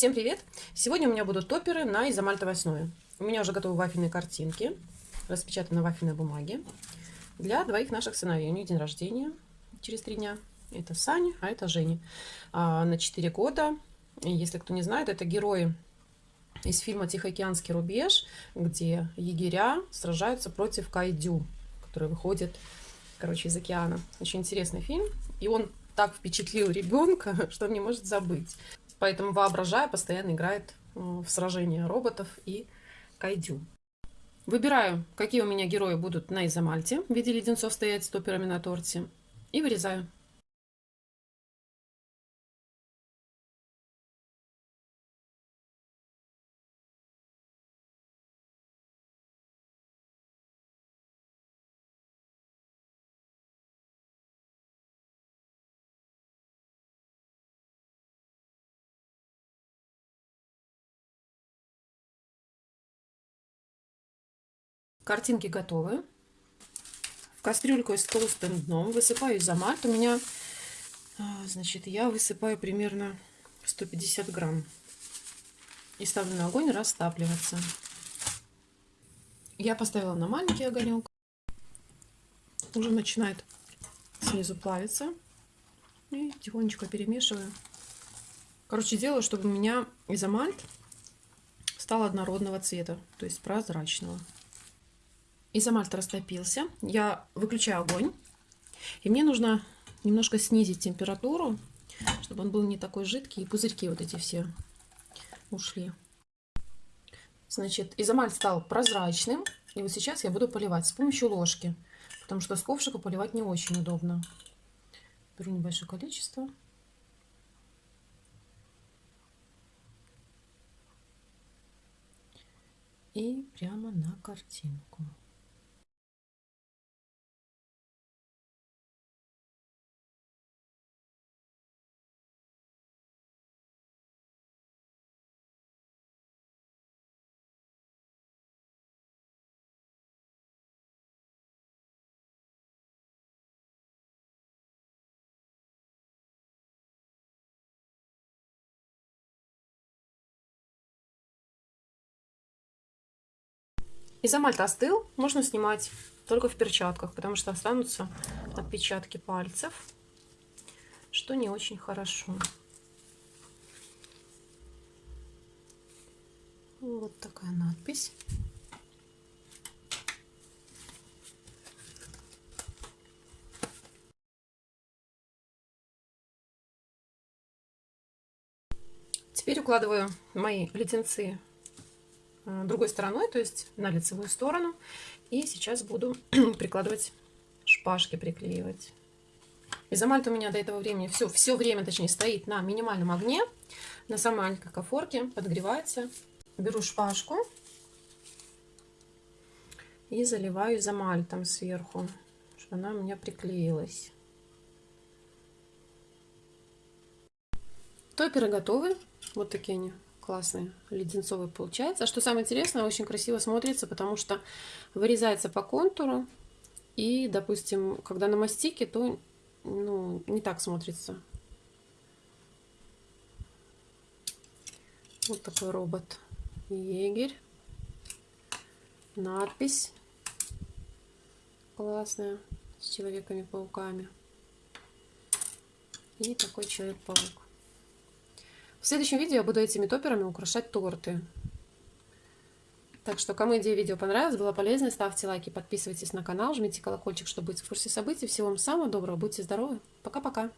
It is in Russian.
Всем привет! Сегодня у меня будут топеры на изомальтовой основе. У меня уже готовы вафельные картинки, распечатаны на вафельной бумаге. Для двоих наших сыновей. У них день рождения через три дня. Это Саня, а это Женя. А, на 4 года. Если кто не знает, это герои из фильма «Тихоокеанский рубеж», где егеря сражаются против кайдю, который выходит, короче, из океана. Очень интересный фильм. И он так впечатлил ребенка, что он не может забыть. Поэтому, воображая, постоянно играет в сражения роботов и кайдю. Выбираю, какие у меня герои будут на изомальте в виде леденцов стоять с топерами на торте. И вырезаю. Картинки готовы. В кастрюльку с толстым дном высыпаю изомальт. У меня, а, значит, я высыпаю примерно 150 грамм. И ставлю на огонь растапливаться. Я поставила на маленький огонек. Уже начинает снизу плавиться. И тихонечко перемешиваю. Короче, делаю, чтобы у меня изомальт стал однородного цвета, то есть прозрачного. Изомальт растопился. Я выключаю огонь. И мне нужно немножко снизить температуру, чтобы он был не такой жидкий. И пузырьки вот эти все ушли. Значит, изомальт стал прозрачным. И вот сейчас я буду поливать с помощью ложки. Потому что с ковшика поливать не очень удобно. Беру небольшое количество. И прямо на картинку. Изомальт остыл, можно снимать только в перчатках, потому что останутся отпечатки пальцев, что не очень хорошо. Вот такая надпись. Теперь укладываю мои леденцы другой стороной, то есть на лицевую сторону. И сейчас буду прикладывать шпажки, приклеивать. Изомальт у меня до этого времени, все, все время, точнее, стоит на минимальном огне, на самой маленькой кофорке, подогревается. Беру шпажку и заливаю изомальтом сверху, чтобы она у меня приклеилась. Топеры готовы, вот такие они классный леденцовый получается. А что самое интересное, очень красиво смотрится, потому что вырезается по контуру. И, допустим, когда на мастике, то ну, не так смотрится. Вот такой робот. Егерь. Надпись классная с человеками-пауками. И такой человек-паук. В следующем видео я буду этими топерами украшать торты. Так что, кому идея видео понравилась, была полезной, ставьте лайки, подписывайтесь на канал, жмите колокольчик, чтобы быть в курсе событий. Всего вам самого доброго, будьте здоровы. Пока-пока.